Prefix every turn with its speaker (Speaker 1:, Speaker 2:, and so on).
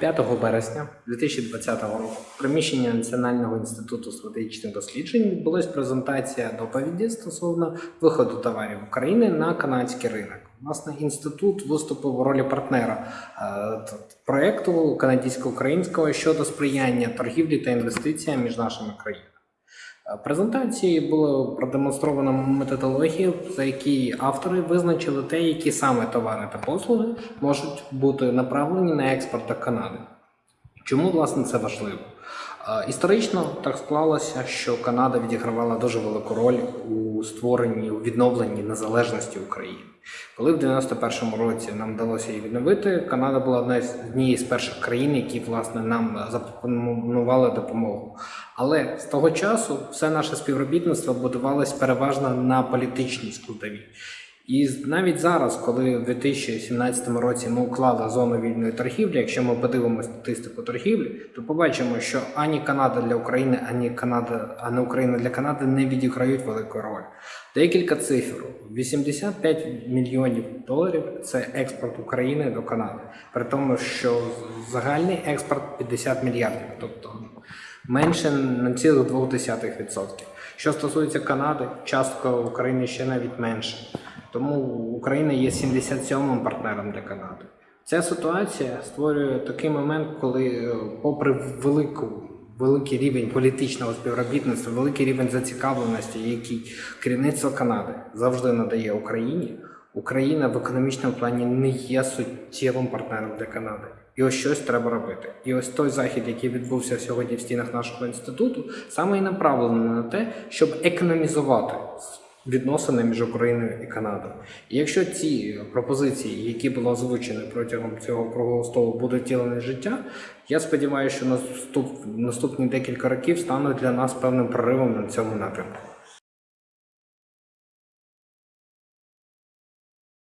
Speaker 1: 5 березня 2020 року в приміщенні Національного інституту стратегічних досліджень відбулася презентація доповіді стосовно виходу товарів України на канадський ринок. Власне, інститут виступив у ролі партнера проєкту проекту канадсько-українського щодо сприяння торгівлі та інвестиціям між нашими країнами. Презентації було продемонстровано методологію, за які автори визначили те, які саме товари та послуги можуть бути направлені на експорт до Канади. Чому власне це важливо? Історично так склалося, що Канада відігравала дуже велику роль у створенні у відновленні незалежності України. Коли в 91-му році нам вдалося її відновити, Канада була однією з перших країн, які власне нам запропонували допомогу. Але з того часу все наше співробітництво будувалось переважно на політичній складовій. І навіть зараз, коли в 2017 році ми уклали зону вільної торгівлі, якщо ми подивимося статистику торгівлі, то побачимо, що ані Канада для України, ані Канада, ані Україна для Канади не відіграють велику роль. Декілька цифр: 85 мільйонів доларів це експорт України до Канади, при тому, що загальний експорт 50 мільярдів, тобто менше на цілих 0,2%. Що стосується Канади, частка України ще навіть менше. Тому Україна є 77-м партнером для Канади. Ця ситуація створює такий момент, коли, е, попри велику, великий рівень політичного співробітництва, великий рівень зацікавленості, який керівництво Канади завжди надає Україні, Україна в економічному плані не є суттєвим партнером для Канади. І ось щось треба робити. І ось той захід, який відбувся сьогодні в стінах нашого інституту, саме і направлений на те, щоб економізувати відносини між Україною і Канадою. І якщо ці пропозиції, які були озвучені протягом цього круглого столу, будуть втілені життя, я сподіваюся, що наступ, наступні декілька років стануть для нас певним проривом на цьому напрямку.